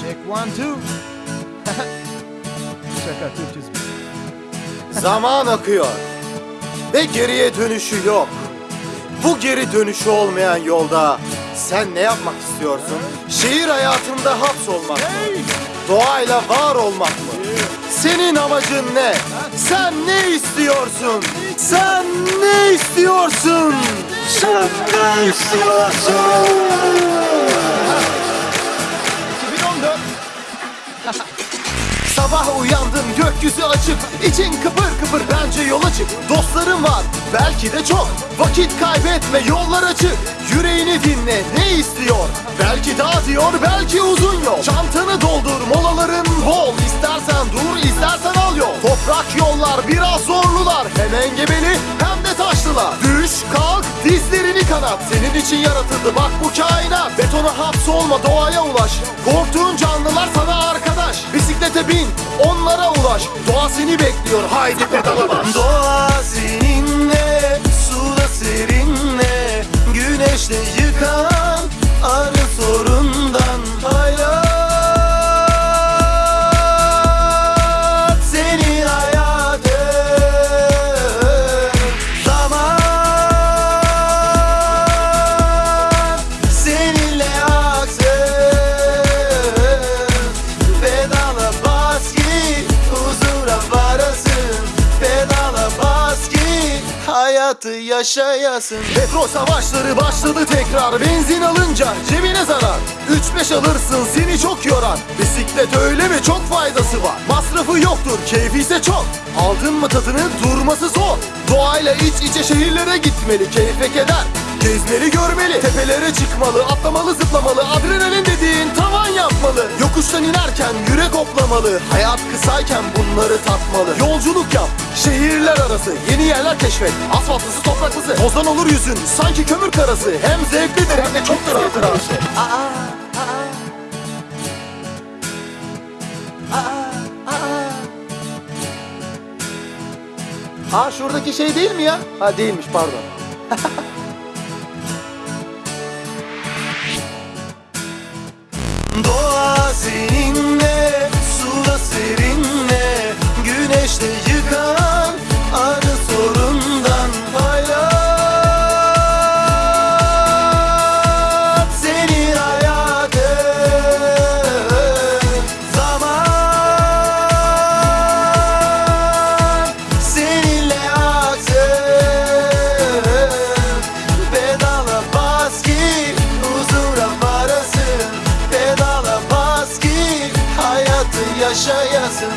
Check one, two. Şaka Türkçesi. Zaman akıyor ve geriye dönüşü yok. Bu geri dönüşü olmayan yolda sen ne yapmak istiyorsun? Şehir hayatında hapsolmak mı? Doğayla var olmak mı? Senin amacın ne? Sen ne istiyorsun? Sen ne istiyorsun? Sen ne istiyorsun? 2014. Sabah uyandın gökyüzü açık. İçin kıpır kıpır bence yola çık Dostların var belki de çok. Vakit kaybetme yollar açık. Yüreğini dinle ne istiyor? Belki dağ diyor belki uzun yol. Çantanı doldur molaların bol. İstersen dur istersen al yol. Toprak yollar biraz zorlular. Hem engebeli hem de taşlılar. Düş kalk dizlerini kanat. Senin için yaratıldı bak bu kainat. Betona hapsolma doğaya ulaş. Korktuğun canlılar sana Bisiklete bin onlara ulaş. Doğa seni bekliyor haydi pedala bas. Doğa seninle hayatı yaşayasın. Petrol savaşları başladı tekrar. Benzin alınca cebine zarar. 3-5 alırsın seni çok yorar. Bisiklet öyle mi? Çok faydası var. Masrafı yoktur keyfi ise çok. Aldın mı tadını durması zor. Doğayla iç içe şehirlere gitmeli Keyfe keder. Gezmeli görmeli Tepelere çıkmalı Atlamalı zıplamalı. Adrenalin dediğin tavan yapmalı Yokuştan inerken yürek hoplamalı Hayat kısayken bunları tatmalı Yolculuk yap Şehirler arası Yeni yerler keşfet. Asfaltlısı topraklısı Tozdan olur yüzün. Sanki kömür karası Hem zevklidir hem de çoktur hatırası Aa şuradaki şey değil mi ya? Ha değilmiş pardon. seninle, suda serinle yaşayasın